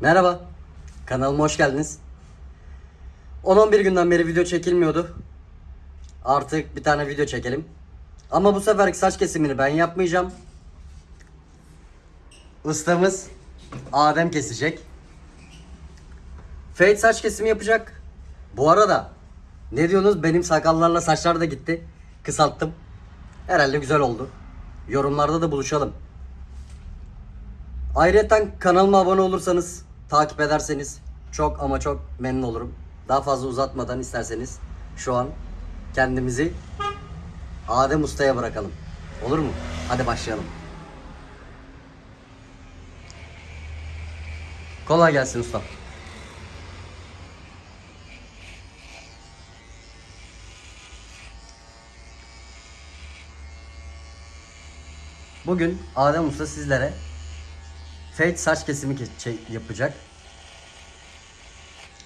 Merhaba. Kanalıma hoş geldiniz. 10-11 günden beri video çekilmiyordu. Artık bir tane video çekelim. Ama bu seferki saç kesimini ben yapmayacağım. Ustamız Adem kesecek. Fade saç kesimi yapacak. Bu arada ne diyorsunuz? Benim sakallarla saçlar da gitti. Kısalttım. Herhalde güzel oldu. Yorumlarda da buluşalım. Ayrıca kanalıma abone olursanız, takip ederseniz çok ama çok memnun olurum. Daha fazla uzatmadan isterseniz şu an kendimizi Adem Usta'ya bırakalım. Olur mu? Hadi başlayalım. Kolay gelsin usta. Bugün Adem Usta sizlere fade saç kesimi ke- yapacak.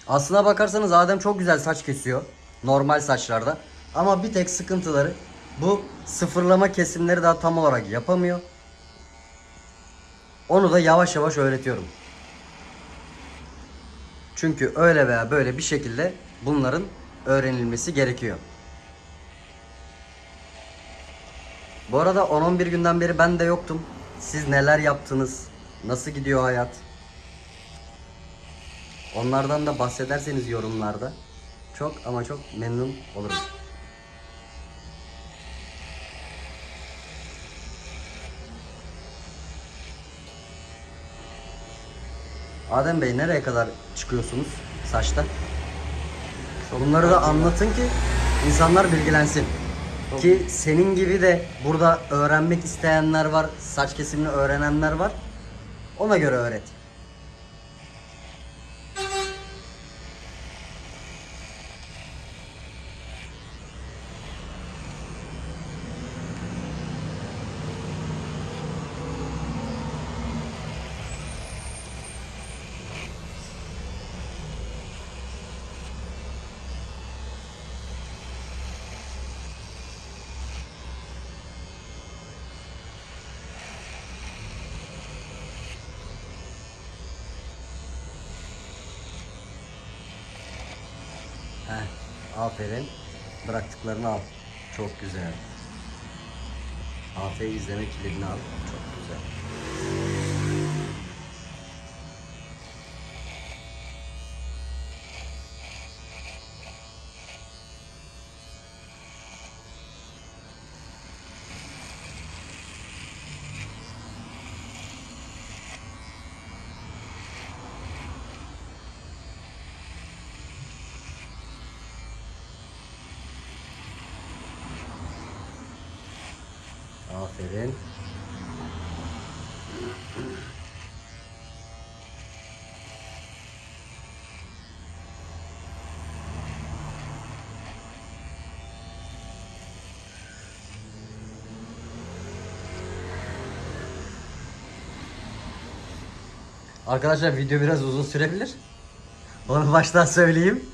Aslına bakarsanız Adem çok güzel saç kesiyor. Normal saçlarda. Ama bir tek sıkıntıları bu sıfırlama kesimleri daha tam olarak yapamıyor. Onu da yavaş yavaş öğretiyorum. Çünkü öyle veya böyle bir şekilde bunların öğrenilmesi gerekiyor. Bu arada 10-11 günden beri ben de yoktum. Siz neler yaptınız? Nasıl gidiyor hayat? Onlardan da bahsederseniz yorumlarda çok ama çok memnun olurum. Adem Bey nereye kadar çıkıyorsunuz saçta? Bunları da anlatın ki insanlar bilgilensin. Ki senin gibi de burada öğrenmek isteyenler var, saç kesimini öğrenenler var. Ona göre öğret. Heh, aferin. Bıraktıklarını al. Çok güzel. Aferin izleme kilidini al. Çok güzel. Aferin. Arkadaşlar video biraz uzun sürebilir. Onu baştan söyleyeyim.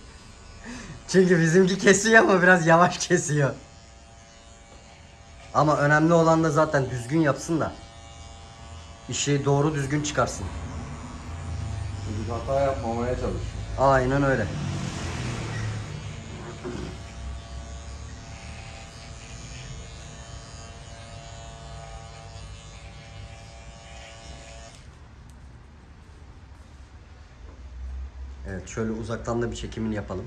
Çünkü bizimki kesiyor ama biraz yavaş kesiyor. Ama önemli olan da zaten düzgün yapsın da işi doğru düzgün çıkarsın. Hata yapmamaya çalış. Aynen öyle. Şöyle uzaktan da bir çekimini yapalım.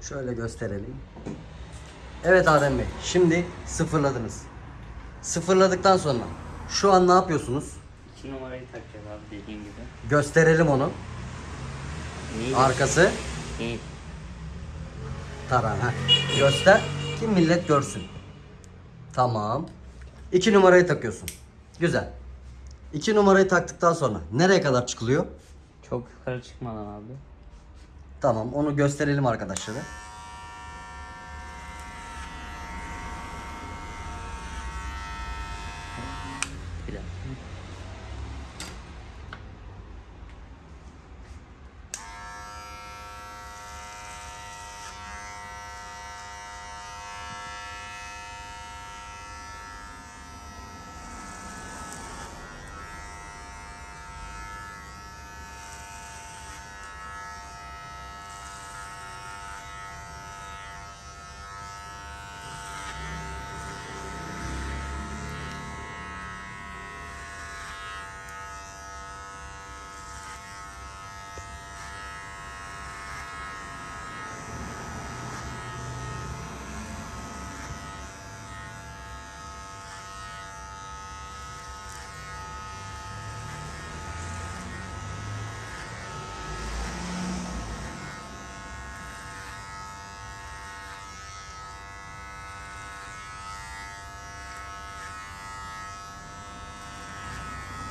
Şöyle gösterelim. Evet Adem Bey, şimdi sıfırladınız. Sıfırladıktan sonra şu an ne yapıyorsunuz? İki numarayı takacağız abi dediğin gibi. Gösterelim onu. Neyi? Arkası Neyi? taran. Ha. Göster ki millet görsün. Tamam. İki numarayı takıyorsun. Güzel. İki numarayı taktıktan sonra nereye kadar çıkılıyor? Çok yukarı çıkmadan abi. Tamam onu gösterelim arkadaşlara. Gracias.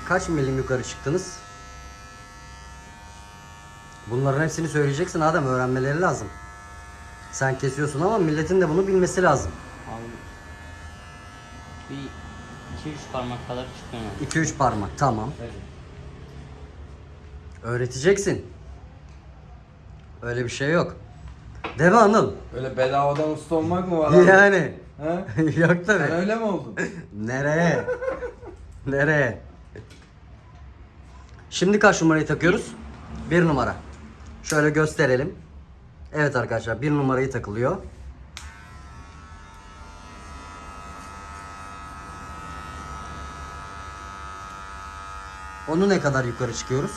Kaç milim yukarı çıktınız? Bunların hepsini söyleyeceksin Adem öğrenmeleri lazım. Sen kesiyorsun ama milletin de bunu bilmesi lazım. Abi bir iki üç parmak kadar çıkıyor. 2-3 parmak tamam. Öğreteceksin. Öyle bir şey yok. Değil mi Anıl? Öyle bedavadan usta olmak mı var abi? Yani. Yok Sen tabi. öyle mi oldun? Nereye? Nereye? Şimdi kaç numarayı takıyoruz? Bir numara. Şöyle gösterelim. Evet arkadaşlar bir numarayı takılıyor. Onu ne kadar yukarı çıkıyoruz?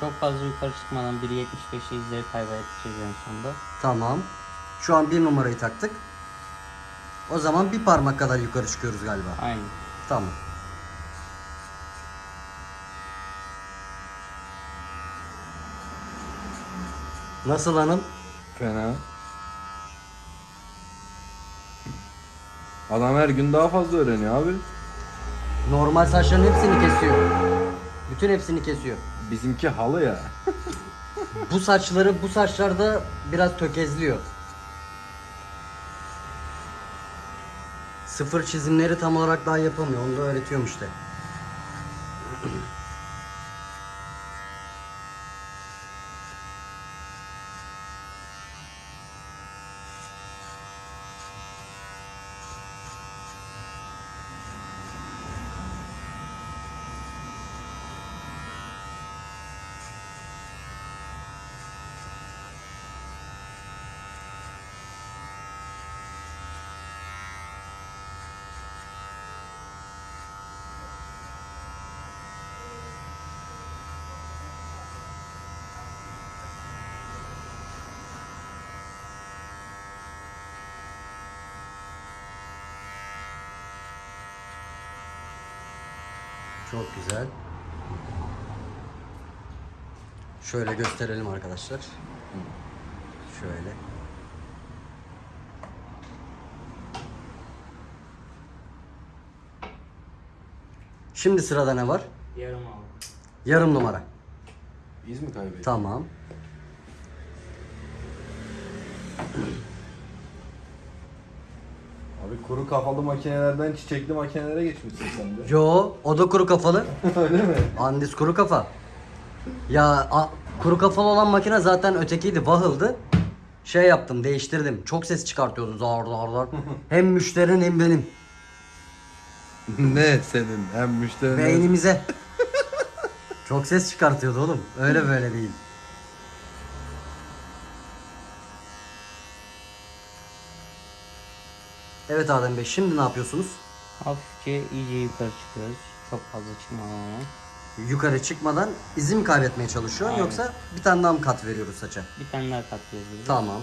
Çok fazla yukarı çıkmadan 1.75'e izleri kaybedeceğiz en sonunda. Tamam. Şu an bir numarayı taktık. O zaman bir parmak kadar yukarı çıkıyoruz galiba. Aynen. Tamam. Nasıl hanım? Fena. Adam her gün daha fazla öğreniyor abi. Normal saçların hepsini kesiyor. Bütün hepsini kesiyor. Bizimki halı ya. Bu saçları bu saçlarda biraz tökezliyor. Sıfır çizimleri tam olarak daha yapamıyor. Onu da öğretiyorum işte. Çok güzel. Şöyle gösterelim arkadaşlar. Şöyle. Şimdi sırada ne var? Yarım aldım. Yarım numara. Biz mi kaybettik? Tamam. Abi kuru kafalı makinelerden çiçekli makinelere geçmişsin sen de. Yo, o da kuru kafalı. Öyle mi? Andis kuru kafa. Ya a- kuru kafalı olan makine zaten ötekiydi, Wahıl'dı. Şey yaptım, değiştirdim. Çok ses çıkartıyordu zar zar zar. hem müşterinin hem benim. ne senin hem müşterinin Beynimize. Çok ses çıkartıyordu oğlum. Öyle böyle değil. Evet Adem Bey, şimdi ne yapıyorsunuz? Hafifçe iyice yukarı çıkıyoruz. Çok fazla çıkmadan ama. Yukarı çıkmadan izin mi kaybetmeye çalışıyorsun Aynen. yoksa bir tane daha mı kat veriyoruz saça? Bir tane daha biz de. Tamam.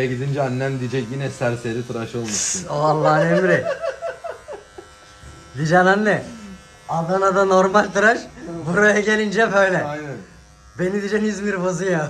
Eve gidince annem diyecek yine serseri tıraş olmuşsun. O Allah'ın emri. Diyeceksin anne. Adana'da normal tıraş. Buraya gelince böyle. Aynen. Beni diyeceksin İzmir bozuyor.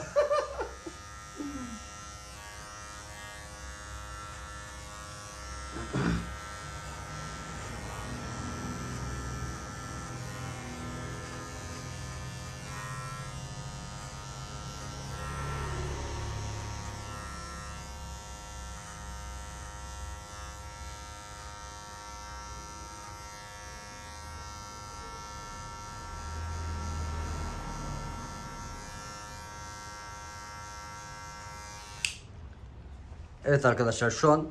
Evet arkadaşlar şu an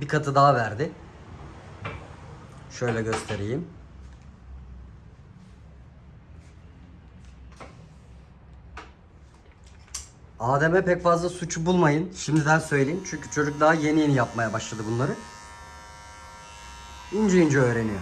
bir katı daha verdi. Şöyle göstereyim. Adem'e pek fazla suçu bulmayın. Şimdiden söyleyeyim. Çünkü çocuk daha yeni yeni yapmaya başladı bunları. İnce ince öğreniyor.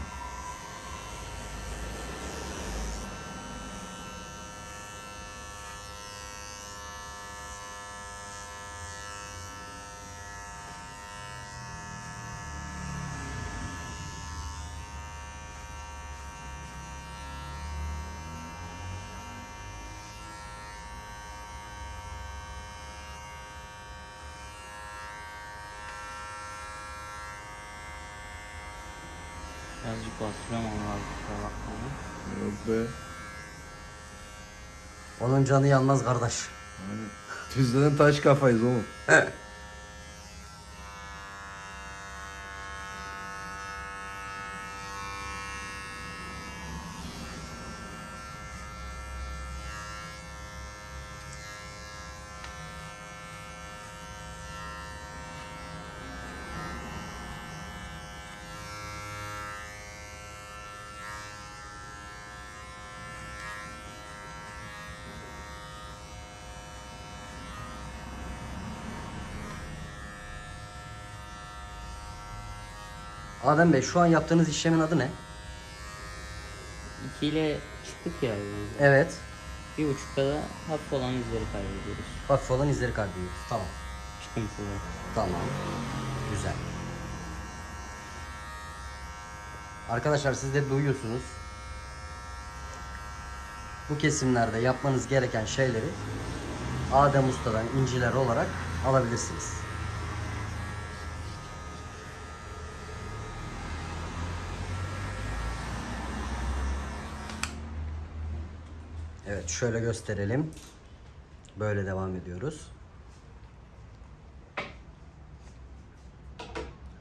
Birazcık bastırıyorum onu abi. kusura bakmayın. Yok be. Onun canı yanmaz kardeş. Aynen. Tüzden taş kafayız oğlum. Adem Bey şu an yaptığınız işlemin adı ne? 2 ile çıktık ya. yani. Evet. Bir buçukta da hafif olan izleri kaybediyoruz. Hafif olan izleri kaybediyoruz. Tamam. Çıkıntılı. Tamam. Güzel. Arkadaşlar siz de duyuyorsunuz. Bu kesimlerde yapmanız gereken şeyleri Adem Usta'dan inciler olarak alabilirsiniz. Evet şöyle gösterelim. Böyle devam ediyoruz.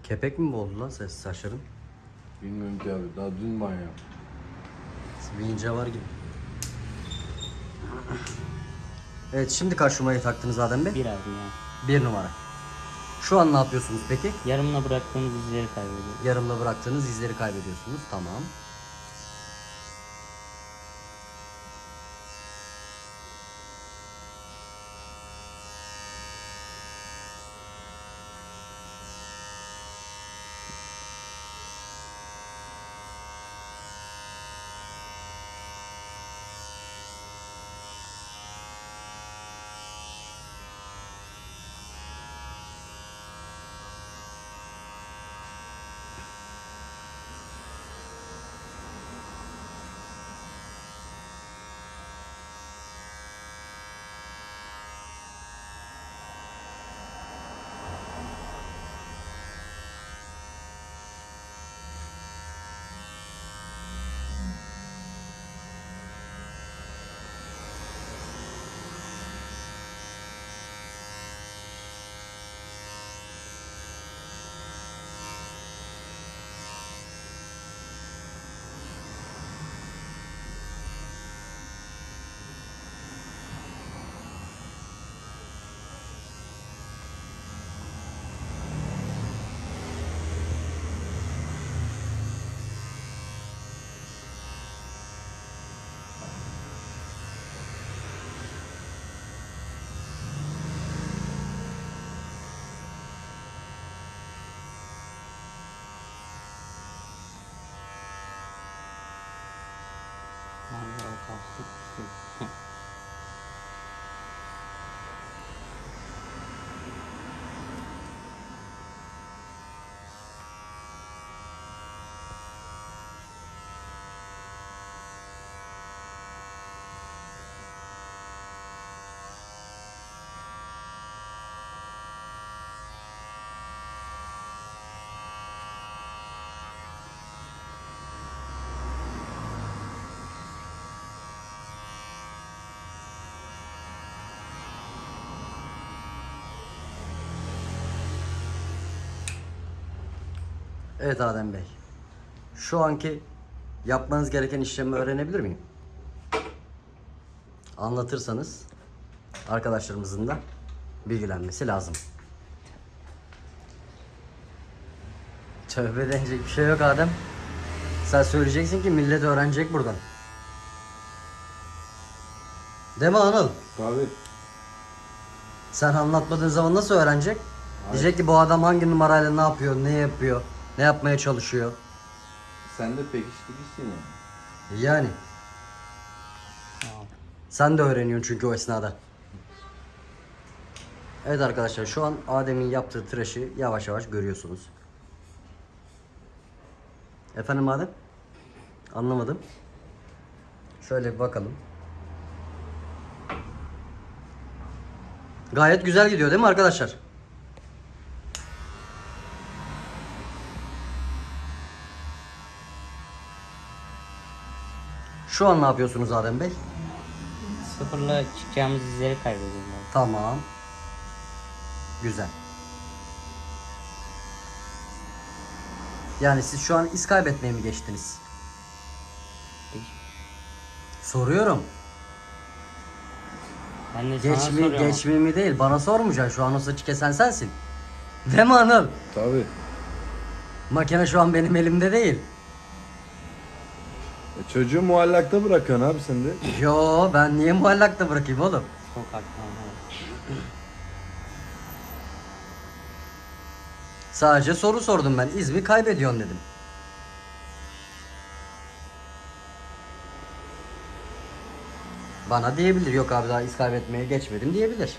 Kepek mi oldu lan ses saçların? Bilmiyorum ki abi. Daha dün banyo. İnce var gibi. Evet şimdi kaç numarayı taktınız Adem Bey? Bir abi ya. Bir numara. Şu an ne yapıyorsunuz peki? Yarımına bıraktığımız izleri kaybediyoruz. Yarımda bıraktığınız izleri kaybediyorsunuz. Tamam. 不 Evet Adem Bey. Şu anki yapmanız gereken işlemi öğrenebilir miyim? Anlatırsanız arkadaşlarımızın da bilgilenmesi lazım. Tövbe denecek bir şey yok Adem. Sen söyleyeceksin ki millet öğrenecek buradan. Değil mi Anıl? Tabii. Sen anlatmadığın zaman nasıl öğrenecek? Diyecek ki bu adam hangi numarayla ne yapıyor, ne yapıyor, ne yapmaya çalışıyor. Sen de pekiştiricisin yani. Yani Tamam. sen de öğreniyorsun çünkü o esnada. Evet arkadaşlar şu an Adem'in yaptığı tıraşı yavaş yavaş görüyorsunuz. Efendim Adem? Anlamadım. Şöyle bir bakalım. Gayet güzel gidiyor değil mi arkadaşlar? Şu an ne yapıyorsunuz Adem Bey? Sıfırla çıkacağımız izleri kaybediyorum ben. Tamam. Güzel. Yani siz şu an iz kaybetmeye mi geçtiniz? Soruyorum. Ben de sana Geç mi, soruyorum. değil. Bana sormayacaksın. Şu an o saçı kesen sensin. Değil mi Anıl? Tabii. Makine şu an benim elimde değil. E, çocuğu muallakta bırakıyorsun abi sen de. Yo ben niye muallakta bırakayım oğlum? Ama. Sadece soru sordum ben. İz mi kaybediyorsun dedim. Bana diyebilir. Yok abi daha iz kaybetmeye geçmedim diyebilir.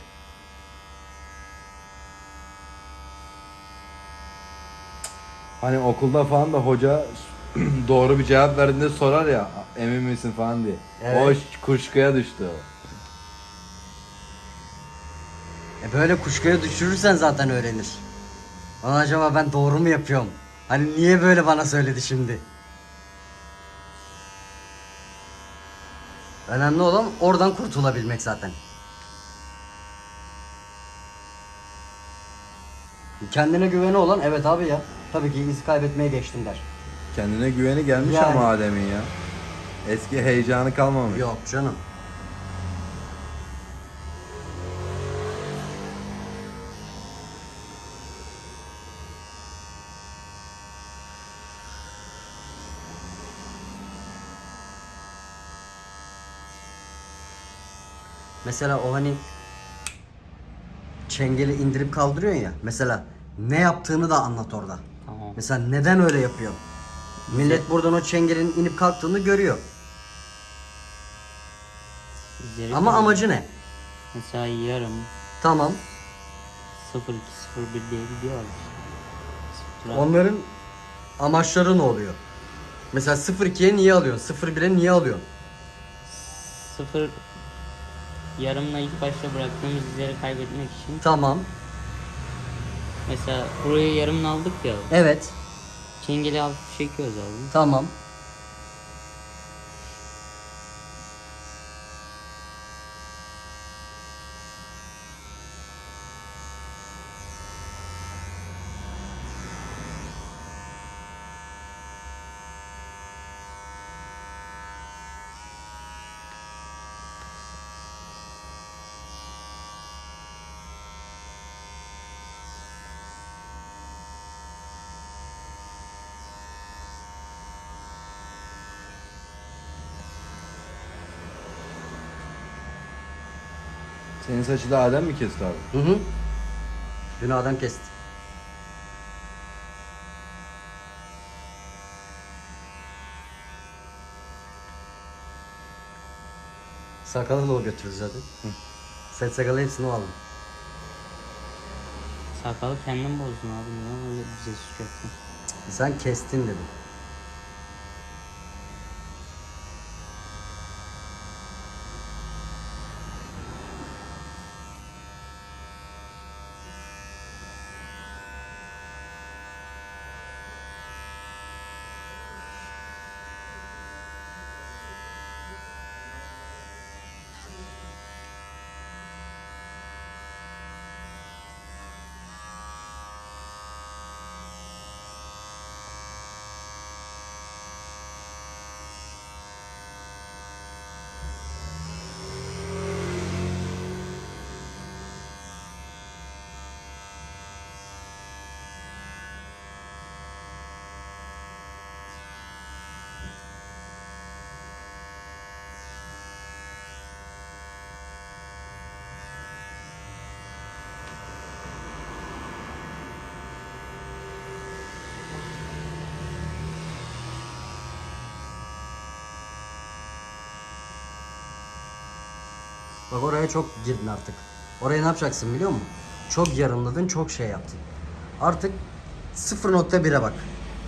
Hani okulda falan da hoca doğru bir cevap verdiğinde sorar ya emin misin falan diye. Evet. O kuşkuya düştü o. E böyle kuşkuya düşürürsen zaten öğrenir. Lan acaba ben doğru mu yapıyorum? Hani niye böyle bana söyledi şimdi? Önemli olan oradan kurtulabilmek zaten. Kendine güveni olan evet abi ya. Tabii ki iz kaybetmeye geçtim der. Kendine güveni gelmiş Yani. ama Adem'in ya. Eski heyecanı kalmamış. Yok canım. Mesela o hani çengeli indirip kaldırıyorsun ya. Mesela ne yaptığını da anlat orada. Tamam. Mesela neden öyle yapıyor? Millet buradan o çengelin inip kalktığını görüyor. İzleri Ama kaybediyorum. amacı ne? Mesela yarım Tamam. 0 2 0 1 diye gidiyor. Sıfıra- Onların amaçları ne oluyor? Mesela 0-2'ye niye alıyorsun? 0-1'e niye alıyorsun? Sıfır yarımla ilk başta bıraktığımız izleri kaybetmek için Tamam. mesela burayı yarımla aldık ya Evet. Çengeli hafif çekiyoruz abi. Tamam. Senin saçı da Adem mi kesti abi? Hı hı. Dün adam kesti. Sakalı da o götürdü zaten. Saç sakalı hepsini o aldı. Sakalı kendin bozdun abi niye öyle bize suçuyorsun? Sen kestin dedim. Bak oraya çok girdin artık. Oraya ne yapacaksın biliyor musun? Çok yarımladın, çok şey yaptın. Artık 0.1'e bak.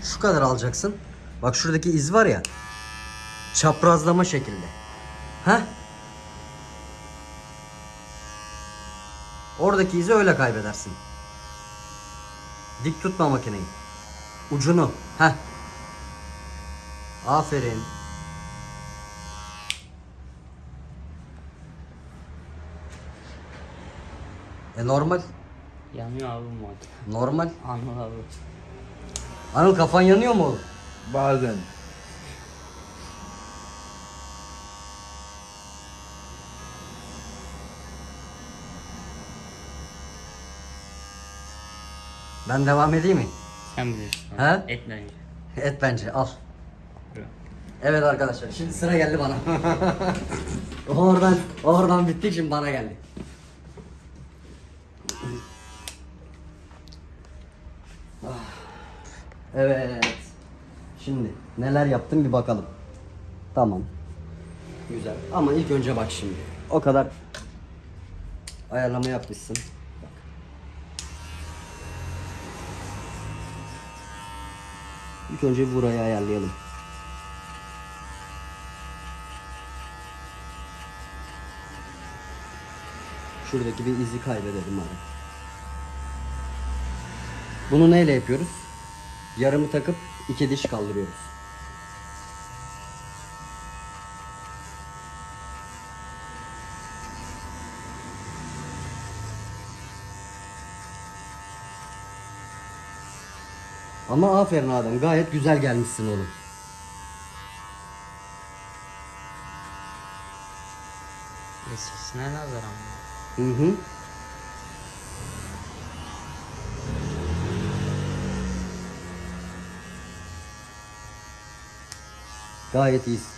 Şu kadar alacaksın. Bak şuradaki iz var ya. Çaprazlama şekilde. Heh. Oradaki izi öyle kaybedersin. Dik tutma makineyi. Ucunu. Heh. Aferin. E normal. Yanıyor abi bu makine. Normal. Anıl abi. Anıl kafan yanıyor mu? Bazen. Ben devam edeyim mi? Sen bilirsin. He? Et bence. Et bence al. Evet arkadaşlar şimdi sıra geldi bana. oradan oradan bitti şimdi bana geldi. Evet. Şimdi neler yaptım bir bakalım. Tamam. Güzel. Ama ilk önce bak şimdi. O kadar ayarlama yapmışsın. Bak. İlk önce burayı ayarlayalım. Şuradaki bir izi kaybedelim abi. Bunu neyle yapıyoruz? Yarımı takıp iki diş kaldırıyoruz. Ama aferin Adem gayet güzel gelmişsin oğlum. Eskisine nazaran. Hı hı. Gayet iyisin.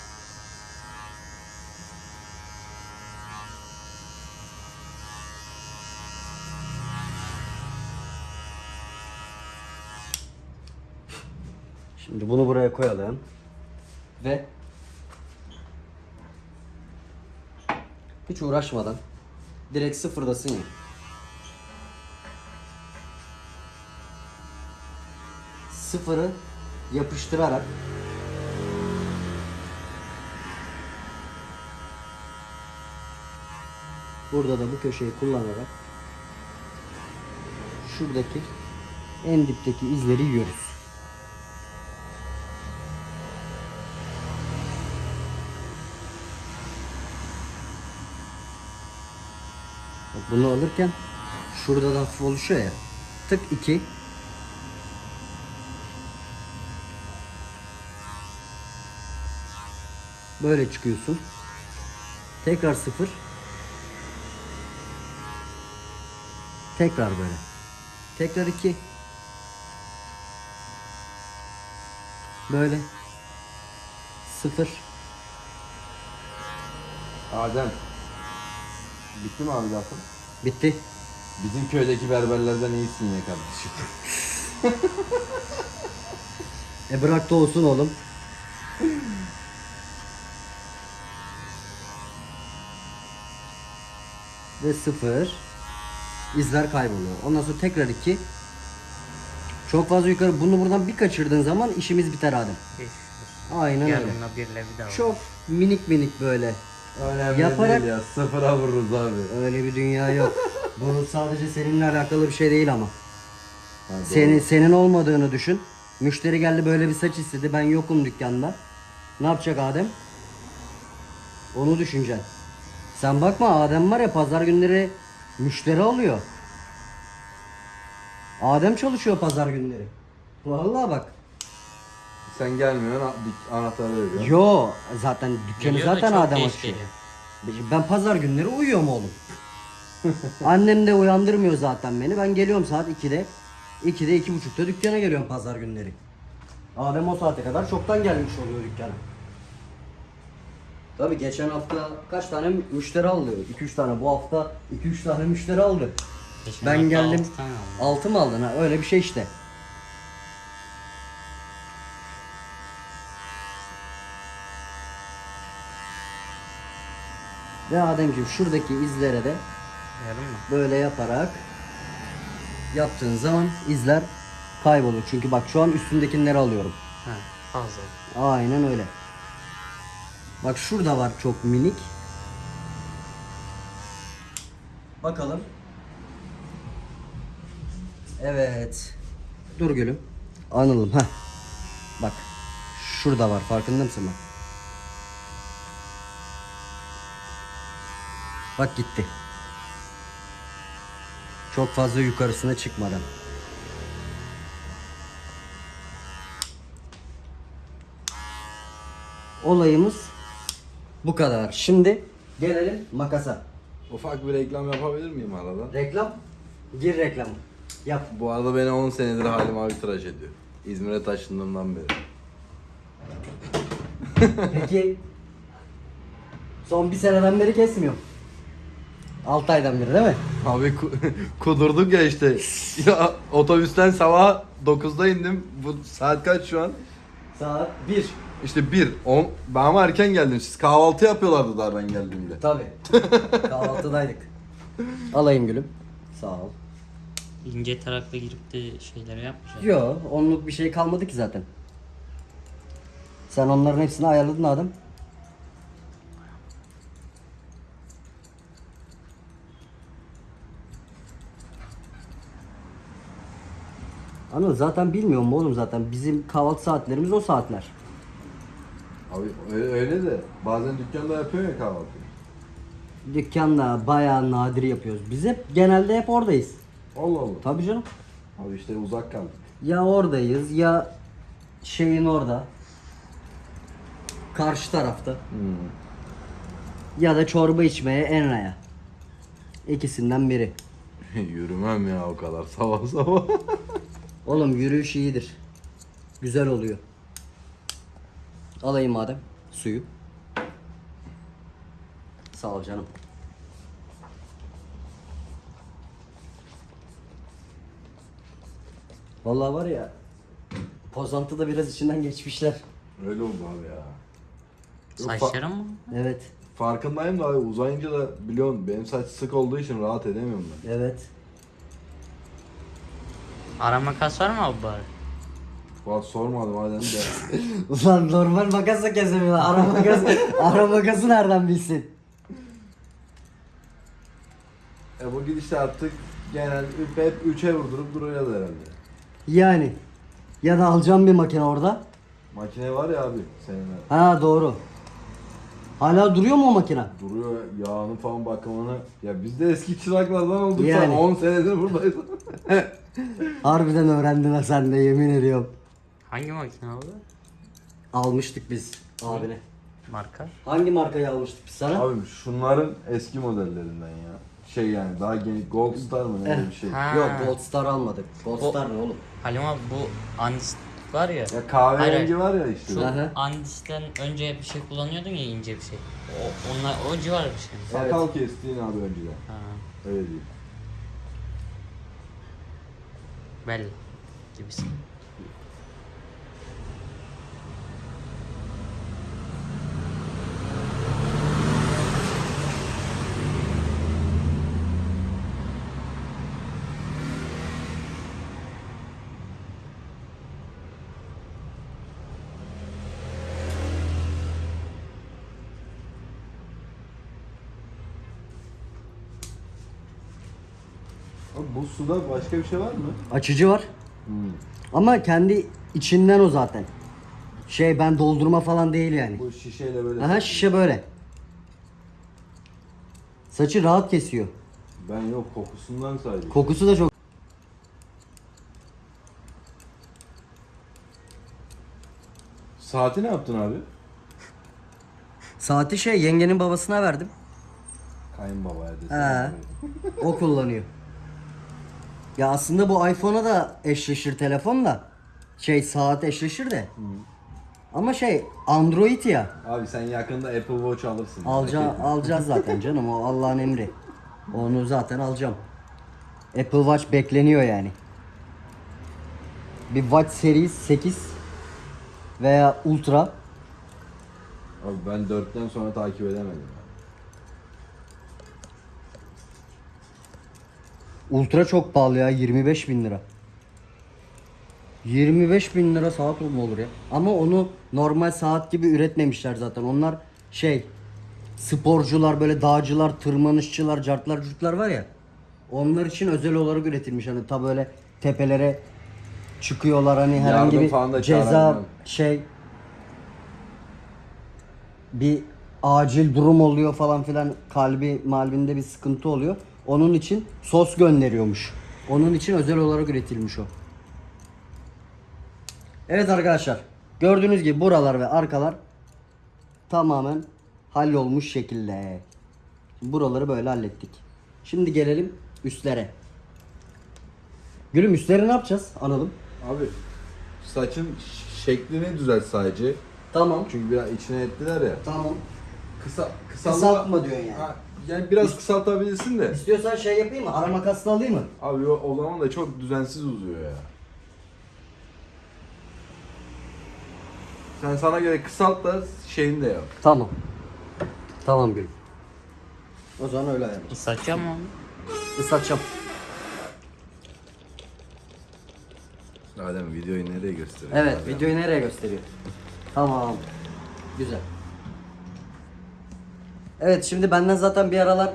Şimdi bunu buraya koyalım. Ve hiç uğraşmadan direkt sıfırdasın ya. Sıfırı yapıştırarak burada da bu köşeyi kullanarak şuradaki en dipteki izleri yiyoruz. Bunu alırken şurada da hafif oluşuyor ya. Tık 2 Böyle çıkıyorsun. Tekrar 0 Tekrar böyle. Tekrar 2 Böyle 0 Adem. Bitti mi abi lafın? Bitti. Bizim köydeki berberlerden iyisin ya kardeşim. E bırak da olsun oğlum. Ve sıfır. İzler kayboluyor. Ondan sonra tekrar iki. Çok fazla yukarı. Bunu buradan bir kaçırdığın zaman işimiz biter Adem. Aynen öyle. Yanına bir levi daha var. Çok minik minik böyle. Önemli Yaparak- değil ya. Sıfıra vururuz abi. Öyle bir dünya yok. Bu sadece seninle alakalı bir şey değil ama. Ha, doğru. Senin senin olmadığını düşün. Müşteri geldi böyle bir saç istedi. Ben yokum dükkanda. Ne yapacak Adem? Onu düşüneceksin. Sen bakma Adem var ya pazar günleri müşteri alıyor. Adem çalışıyor pazar günleri. Vallahi bak. Sen gelmiyorsun a- anahtarı veriyor. Yo zaten dükkanı Geliyor da zaten çok Adem geç açıyor. geliyor. Ben pazar günleri uyuyorum oğlum. Annem de uyandırmıyor zaten beni. Ben geliyorum saat 2'de. 2'de 2.30'da dükkana geliyorum pazar günleri. Adem o saate kadar çoktan gelmiş oluyor dükkana. Tabii geçen hafta kaç tane müşteri aldı? 2-3 tane. Bu hafta 2-3 tane müşteri aldı. Geçen Ben hafta geldim. altı tane aldım. 6 mı aldın ha? Öyle bir şey işte. Ve Ademciğim şuradaki izlere de Yarım mı? böyle yaparak yaptığın zaman izler kaybolur. Çünkü bak şu an üstündekileri alıyorum. Ha, fazla. Aynen öyle. Bak şurada var çok minik. Bakalım. Evet. Dur gülüm. Anılım ha. Bak. Şurada var farkında mısın bak. Bak gitti. Çok fazla yukarısına çıkmadan. Olayımız bu kadar. Şimdi gelelim makasa. Ufak bir reklam yapabilir miyim arada? Reklam. Gir reklam. Yap. Bu arada beni 10 senedir Halim abi tıraş ediyor. İzmir'e taşındığımdan beri. Peki son bir seneden beri kesmiyor. 6 aydan beri değil mi? Abi ku- kudurduk ya işte. Ya otobüsten sabah 9'da indim. Bu saat kaç şu an? Saat 1. İşte 1. 10. Ben ama erken geldim. Siz kahvaltı yapıyorlardı daha ben geldiğimde. Tabi. Kahvaltıdaydık. Alayım gülüm. Sağ ol. İnce tarakla girip de şeyleri yapmayacağım. Yo, onluk bir şey kalmadı ki zaten. Sen onların hepsini ayarladın Adem. Anıl zaten bilmiyorum oğlum zaten bizim kahvaltı saatlerimiz o saatler. Abi öyle, öyle de bazen dükkanda yapıyor ya kahvaltı. Dükkanda bayağı nadir yapıyoruz. Biz hep genelde hep oradayız. Allah Allah. Tabii canım. Abi işte uzak kaldık. Ya oradayız ya şeyin orada. Karşı tarafta. Hmm. Ya da çorba içmeye Enra'ya. İkisinden biri. Yürümem ya o kadar sabah sabah. Oğlum yürüyüş iyidir. Güzel oluyor. Alayım madem suyu. Sağ ol canım. Vallahi var ya Pozantı da biraz içinden geçmişler. öyle oldu abi ya. Saçlarım mı? Evet. farkındayım da abi uzayınca da biliyorsun benim saç sık olduğu için rahat edemiyorum ben. Evet. Ara makas var mı abi bari? Fuat sormadım hadi de. Ulan normal makasla kesemiyor. Ara makas, ara makası nereden bilsin? e bu gidişle artık genel hep 3'e vurdurup duruyor herhalde. Yani. Ya da alacağım bir makine orada. Makine var ya abi senin. Ha doğru. Hala duruyor mu o makine? Duruyor yağını falan bakımını. Ya biz de eski çıraklardan olduk Yani. yani. 10 senedir buradayız. Harbiden öğrendin ha sen de yemin ediyorum. Hangi makine abi? Almıştık biz abine. Marka? Hangi markayı almıştık biz sana? abi şunların eski modellerinden ya. Şey yani daha genç Gold Star mı ne öyle bir şey. Ha. Yok Gold Star almadık. Gold O- Star ne oğlum? Halim abi bu Andis var ya. Ya kahverengi Hayır, var ya işte. Şu Aha. Andis'ten önce bir şey kullanıyordun ya ince bir şey. O, onlar, o civar bir şey. mi? Sakal kestiğin abi önceden. Ha, Öyle değil. belli gibisin. Bu suda başka bir şey var mı? Açıcı var. Hmm. Ama kendi içinden o zaten. Şey ben doldurma falan değil yani. Bu şişeyle böyle. Aha şişe böyle. Saçı rahat kesiyor. Ben yok kokusundan sadece. Kokusu da çok. Saati ne yaptın abi? Saati şey yengenin babasına verdim. Kayınbabaya He. desene. O kullanıyor. Ya aslında bu iPhone'a da eşleşir telefon da. Şey saat eşleşir de. Ama şey Android ya. Abi sen yakında Apple Watch alırsın. Alca alacağız zaten canım o Allah'ın emri. Onu zaten alacağım. Apple Watch bekleniyor yani. Bir Watch Series 8 veya Ultra. Abi ben 4'ten sonra takip edemedim. Ultra çok pahalı ya 25 bin lira. 25 bin lira saat mu olur ya? Ama onu normal saat gibi üretmemişler zaten. Onlar şey sporcular böyle dağcılar, tırmanışçılar, cartlar, curtlar var ya. Onlar için özel olarak üretilmiş. Hani ta böyle tepelere çıkıyorlar hani herhangi Yardım falan bir ceza çağıramıyorum. şey bir acil durum oluyor falan filan kalbi malbinde bir sıkıntı oluyor. Onun için sos gönderiyormuş. Onun için özel olarak üretilmiş o. Evet arkadaşlar. Gördüğünüz gibi buralar ve arkalar tamamen hallolmuş şekilde. Buraları böyle hallettik. Şimdi gelelim üstlere. Gülüm üstleri ne yapacağız? Analım. Abi saçın şeklini düzelt sadece. Tamam. Çünkü biraz içine ettiler ya. Tamam. Kısa kısalma. Kısaltma diyorsun yani. Ha, yani biraz kısaltabilirsin de. İstiyorsan şey yapayım mı? Ara makasla alayım mı? Abi o, o zaman da çok düzensiz uzuyor ya. Sen sana göre kısalt da şeyini de yap. Tamam. Tamam Gülüm. O zaman öyle ayarlayalım. Islatacağım mı onu? Islatacağım. Adem videoyu nereye gösteriyor? Evet, videoyu nereye gösteriyor? Tamam. Güzel. Evet, şimdi benden zaten bir aralar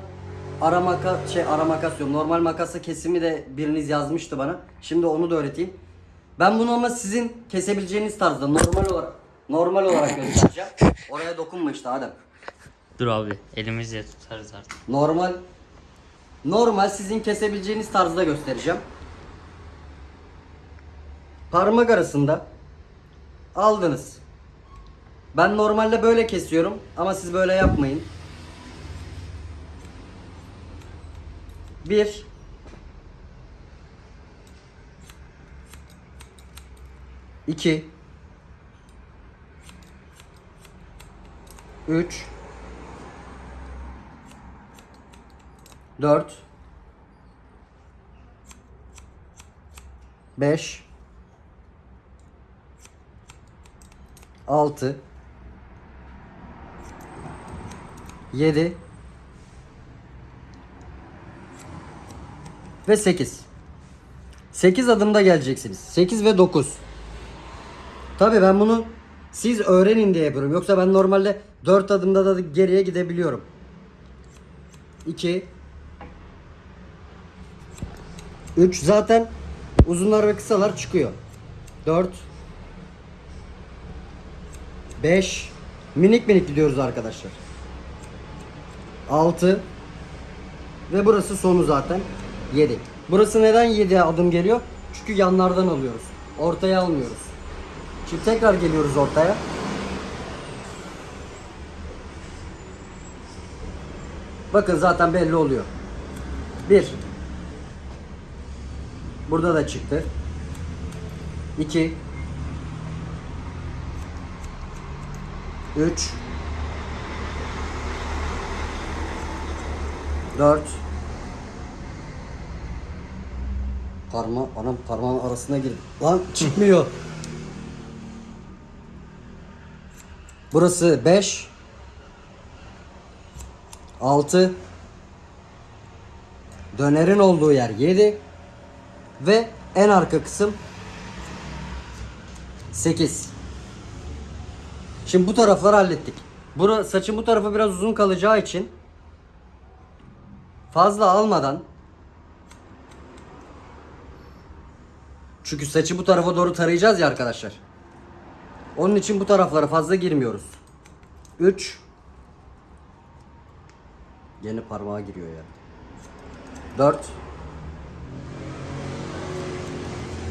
ara makas şey ara makas diyorum. Normal makası kesimi de biriniz yazmıştı bana. Şimdi onu da öğreteyim. Ben bunu ama sizin kesebileceğiniz tarzda normal olarak normal olarak göstereceğim. Oraya dokunma işte Adem. Dur abi elimizle tutarız artık. Normal normal sizin kesebileceğiniz tarzda göstereceğim. Parmak arasında aldınız. Ben normalde böyle kesiyorum ama siz böyle yapmayın. Bir. İki. Üç. 4 5 6 7 ve 8 8 adımda geleceksiniz. 8 ve 9 Tabii ben bunu siz öğrenin diye yapıyorum. Yoksa ben normalde 4 adımda da geriye gidebiliyorum. 2 3 zaten uzunlar ve kısalar çıkıyor. 4 5 minik minik gidiyoruz arkadaşlar. 6 ve burası sonu zaten 7. Burası neden 7 adım geliyor? Çünkü yanlardan alıyoruz. Ortaya almıyoruz. Şimdi tekrar geliyoruz ortaya. Bakın zaten belli oluyor. 1 Burada da çıktı. 2 3 4 Parma, anam parmağın arasına girdi. Lan çıkmıyor. Burası 5 6 Dönerin olduğu yer 7 ve en arka kısım 8. Şimdi bu tarafları hallettik. Bura, saçın bu tarafı biraz uzun kalacağı için fazla almadan çünkü saçı bu tarafa doğru tarayacağız ya arkadaşlar. Onun için bu taraflara fazla girmiyoruz. 3 Yeni parmağa giriyor ya. 4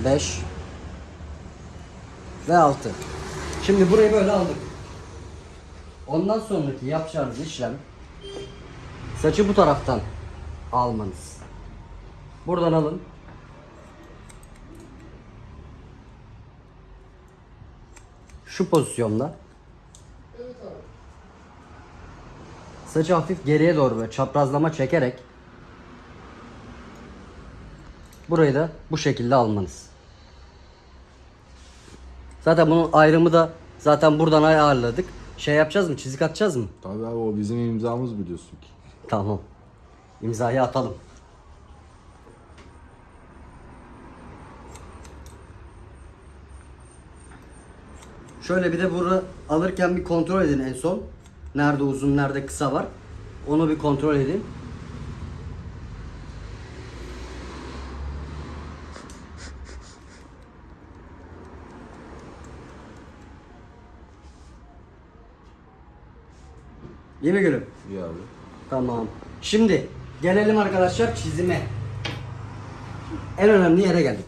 5 ve 6. Şimdi burayı böyle aldık. Ondan sonraki yapacağınız işlem saçı bu taraftan almanız. Buradan alın. Şu pozisyonda. Saçı hafif geriye doğru böyle çaprazlama çekerek burayı da bu şekilde almanız. Zaten bunun ayrımı da zaten buradan ayarladık. Şey yapacağız mı? Çizik atacağız mı? Tabii abi o bizim imzamız biliyorsun ki. Tamam. İmzayı atalım. Şöyle bir de bunu alırken bir kontrol edin en son. Nerede uzun, nerede kısa var. Onu bir kontrol edin. İyi mi gülüm? İyi abi. Tamam. Şimdi gelelim arkadaşlar çizime. En önemli yere geldik.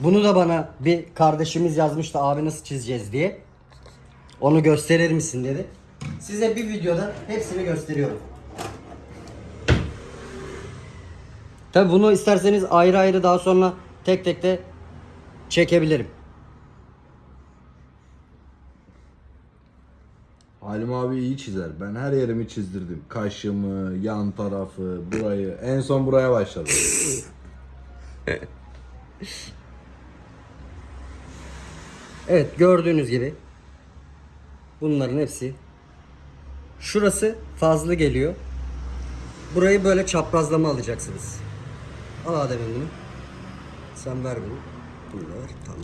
Bunu da bana bir kardeşimiz yazmıştı abi nasıl çizeceğiz diye. Onu gösterir misin dedi. Size bir videoda hepsini gösteriyorum. Tabi bunu isterseniz ayrı ayrı daha sonra tek tek de çekebilirim. Halim abi iyi çizer. Ben her yerimi çizdirdim. Kaşımı, yan tarafı, burayı. En son buraya başladım. Evet gördüğünüz gibi bunların hepsi şurası fazla geliyor. Burayı böyle çaprazlama alacaksınız. Al Adem'im bunu. Sen ver bunu. Bunu da ver. Tamam.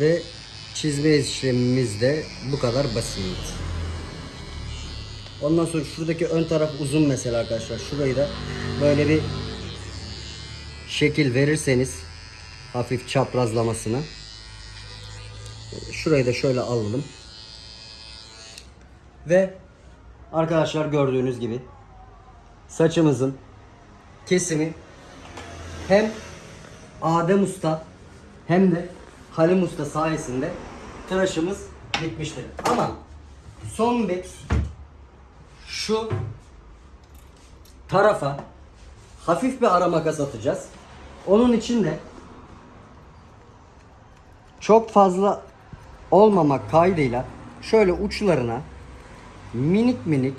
Ve çizme işlemimiz de bu kadar basit. Ondan sonra şuradaki ön taraf uzun mesela arkadaşlar. Şurayı da böyle bir şekil verirseniz hafif çaprazlamasına. Şurayı da şöyle alalım. Ve arkadaşlar gördüğünüz gibi saçımızın kesimi hem Adem Usta hem de Halim Usta sayesinde tıraşımız bitmiştir. Ama son bir şu tarafa hafif bir ara makas atacağız. Onun için de çok fazla olmamak kaydıyla şöyle uçlarına minik minik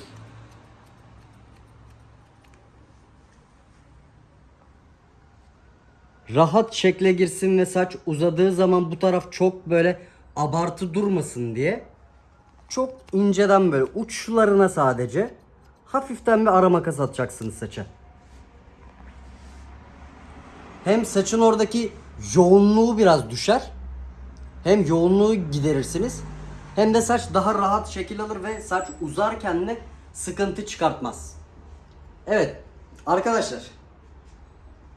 rahat şekle girsin ve saç uzadığı zaman bu taraf çok böyle abartı durmasın diye çok inceden böyle uçlarına sadece hafiften bir ara makas atacaksınız saça. Hem saçın oradaki yoğunluğu biraz düşer. Hem yoğunluğu giderirsiniz. Hem de saç daha rahat şekil alır ve saç uzarken de sıkıntı çıkartmaz. Evet arkadaşlar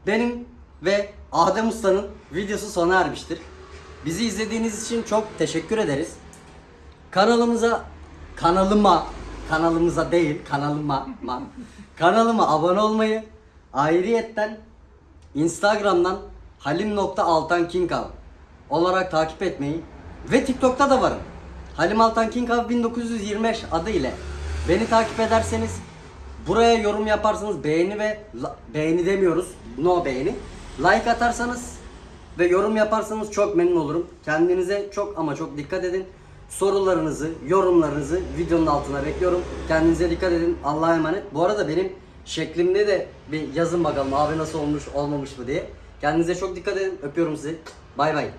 benim ve Adem Usta'nın videosu sona ermiştir. Bizi izlediğiniz için çok teşekkür ederiz. Kanalımıza, kanalıma, kanalımıza değil, kanalıma, ma, kanalıma abone olmayı, ayrıyetten Instagram'dan halim.altankinkav olarak takip etmeyi ve TikTok'ta da varım. Halim Altan Kinkav 1925 adı ile beni takip ederseniz buraya yorum yaparsanız beğeni ve beğeni demiyoruz. No beğeni. Like atarsanız ve yorum yaparsanız çok memnun olurum. Kendinize çok ama çok dikkat edin. Sorularınızı, yorumlarınızı videonun altına bekliyorum. Kendinize dikkat edin. Allah'a emanet. Bu arada benim şeklimde de bir yazın bakalım abi nasıl olmuş olmamış mı diye. Kendinize çok dikkat edin. Öpüyorum sizi. Bay bay.